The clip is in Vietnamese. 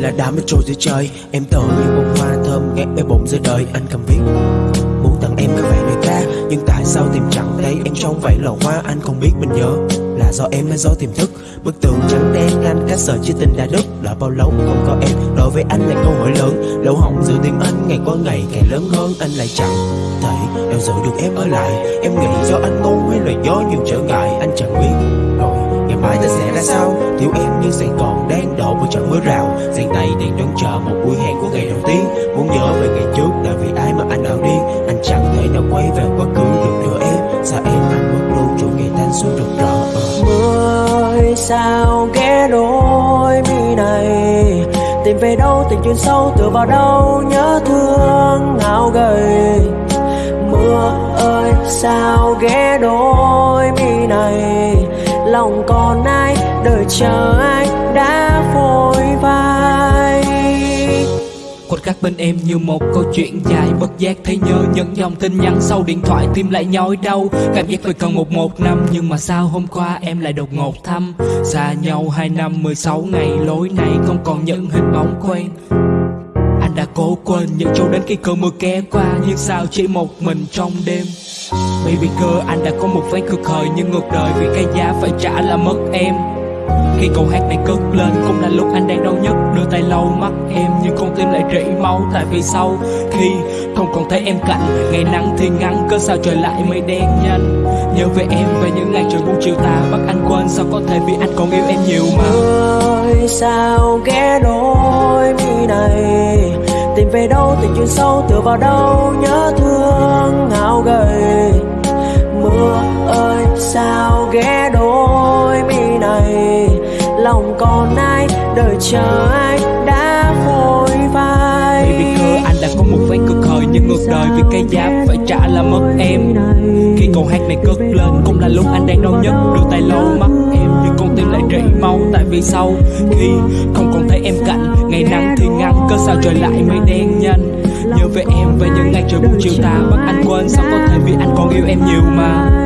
là đám mất trôi dưới trời. Em tựa như bông hoa thơm ngát bê bụng dưới đời. Anh cầm viết, Muốn tặng em cái vẻ lời ca Nhưng tại sao tìm chẳng thấy em trong vậy lò hoa? Anh không biết mình nhớ Là do em hay do tiềm thức. Bức tường trắng đen anh cách sợ chia tình đã đứt. Là bao lâu không có em, Đối với anh là câu hỏi lớn. Lâu hỏng giữa tiếng anh, ngày qua ngày càng lớn hơn. Anh lại chẳng thể nào giữ được em ở lại. Em nghĩ do anh ngu hay là do nhiều trở ngại. Anh chẳng biết, rồi mãi ta sẽ ra sao? Thiếu em nhưng sài còn đang đổ một trận mưa rào. Giang tay đang đón chờ một buổi hẹn của ngày đầu tiên. Muốn nhớ về ngày trước là vì ai mà anh nào đi? Anh chẳng thể nào quay về quá khứ được nữa em. Sao em anh mất luôn chỗ ngày thanh xuân rực rỡ? Ờ. Mưa mưa sao ghé đôi mi này? Tìm về đâu tình duyên sâu, tựa vào đâu nhớ thương ngạo gầy mưa ơi, sao ghé đôi lòng còn ai, đợi chờ ai đã vội vai Khuất khắc bên em như một câu chuyện dài, Bất giác thấy nhớ những dòng tin nhắn sau điện thoại tim lại nhói đau. Cảm giác phải cần một một năm, Nhưng mà sao hôm qua em lại đột ngột thăm? Xa nhau hai năm 16 ngày, Lối này không còn những hình bóng quen đã cố quên những chỗ đến khi cơn mưa ké qua, Nhưng sao chỉ một mình trong đêm? Baby girl, anh đã có một ván cực hời Nhưng ngược đời vì cái giá phải trả là mất em. Khi câu hát này cất lên cũng là lúc anh đang đau nhất Đưa tay lau mắt em, nhưng con tim lại rỉ máu, Tại vì sau khi không còn thấy em cạnh, Ngày nắng thì ngắn cớ sao trời lại mây đen nhanh. Nhớ về em, về những ngày trời buông chiều tà, Bắt anh quên sao có thể vì anh còn yêu em nhiều mà. Ơi sao ghé đôi tìm về đâu tình chuyện sâu, tựa vào đâu, nhớ thương ngạo gầy mưa ơi, sao ghé đôi mi này? Lòng còn ai, đợi chờ ai đã phôi vai? Baby girl anh đã có một ván cực hời Nhưng ngược đời vì cái giá phải trả là mất em. Khi câu hát này cất lên, cũng là lúc anh đang đau nhất. Đưa tay lau mắt em, nhưng con tim lại rỉ máu. Tại vì sau khi không còn thấy em cạnh, Ngày nắng thì ngắn cớ sao trời lại mây đen nhanh. Nhớ về em về những ngày trời buông chiều tà. Bắt anh quên sao có thể vì anh còn yêu em nhiều mà.